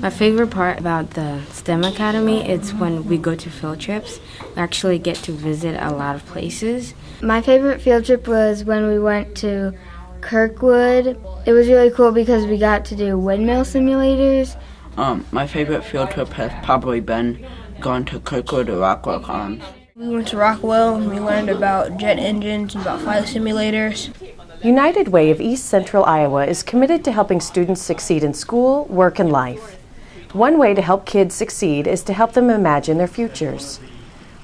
My favorite part about the STEM Academy is when we go to field trips. We actually get to visit a lot of places. My favorite field trip was when we went to Kirkwood. It was really cool because we got to do windmill simulators. Um, my favorite field trip has probably been going to Kirkwood or Rockwell Collins. We went to Rockwell and we learned about jet engines and about flight simulators. United Way of East Central Iowa is committed to helping students succeed in school, work, and life. One way to help kids succeed is to help them imagine their futures.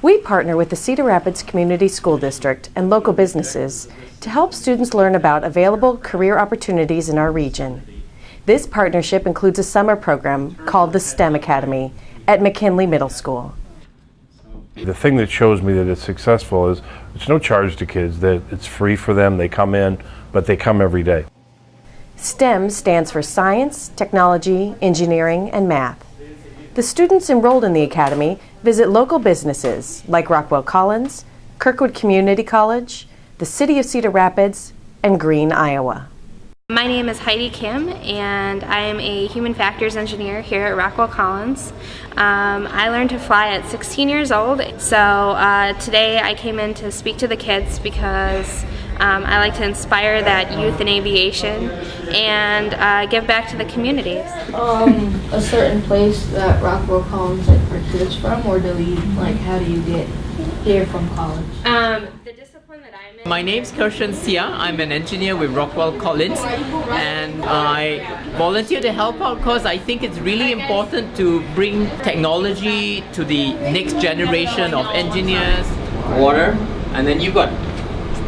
We partner with the Cedar Rapids Community School District and local businesses to help students learn about available career opportunities in our region. This partnership includes a summer program called the STEM Academy at McKinley Middle School. The thing that shows me that it's successful is it's no charge to kids, that it's free for them, they come in, but they come every day. STEM stands for science, technology, engineering, and math. The students enrolled in the Academy visit local businesses like Rockwell Collins, Kirkwood Community College, the City of Cedar Rapids, and Green, Iowa. My name is Heidi Kim and I am a human factors engineer here at Rockwell Collins. Um, I learned to fly at 16 years old so uh, today I came in to speak to the kids because um, I like to inspire that youth in aviation and uh, give back to the community. Um, a certain place that Rockwell Collins like recruits from or do we like how do you get here from college? My name's Kirshan Sia. I'm an engineer with Rockwell Collins and I volunteer to help out because I think it's really important to bring technology to the next generation of engineers. Water and then you've got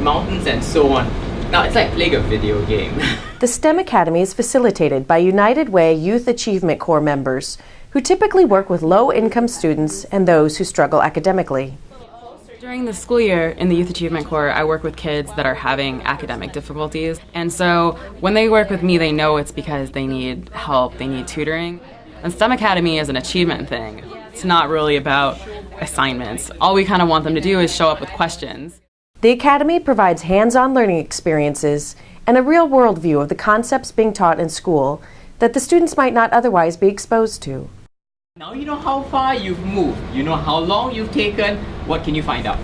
mountains and so on. Now it's like playing a video game. the STEM Academy is facilitated by United Way Youth Achievement Corps members who typically work with low-income students and those who struggle academically. During the school year in the Youth Achievement Corps, I work with kids that are having academic difficulties. And so when they work with me, they know it's because they need help, they need tutoring. And STEM Academy is an achievement thing. It's not really about assignments. All we kind of want them to do is show up with questions. The Academy provides hands-on learning experiences and a real-world view of the concepts being taught in school that the students might not otherwise be exposed to. Now you know how far you've moved, you know how long you've taken, what can you find out?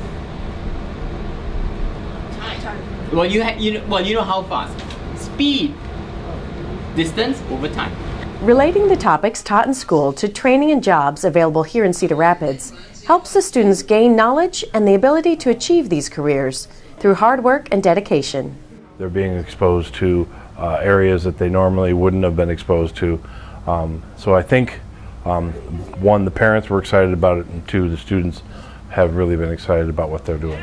Time. Well, you, you know, well, you know how fast. Speed. Distance over time. Relating the topics taught in school to training and jobs available here in Cedar Rapids helps the students gain knowledge and the ability to achieve these careers through hard work and dedication. They're being exposed to uh, areas that they normally wouldn't have been exposed to. Um, so I think um, one, the parents were excited about it, and two, the students have really been excited about what they're doing.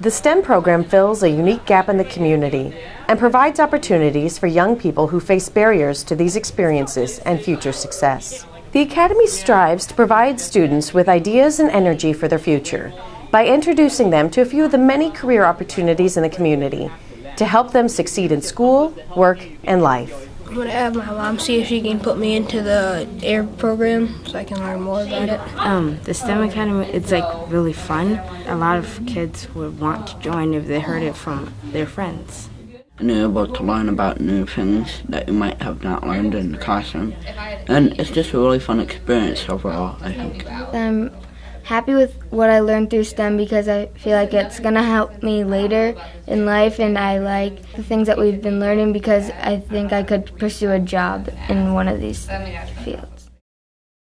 The STEM program fills a unique gap in the community and provides opportunities for young people who face barriers to these experiences and future success. The Academy strives to provide students with ideas and energy for their future by introducing them to a few of the many career opportunities in the community to help them succeed in school, work, and life. I'm gonna have my mom see if she can put me into the air program so I can learn more about it. Um, the STEM Academy, it's like really fun. A lot of kids would want to join if they heard it from their friends. And you're able to learn about new things that you might have not learned in the classroom. And it's just a really fun experience overall, I think. I'm happy with what I learned through STEM because I feel like it's going to help me later in life and I like the things that we've been learning because I think I could pursue a job in one of these fields.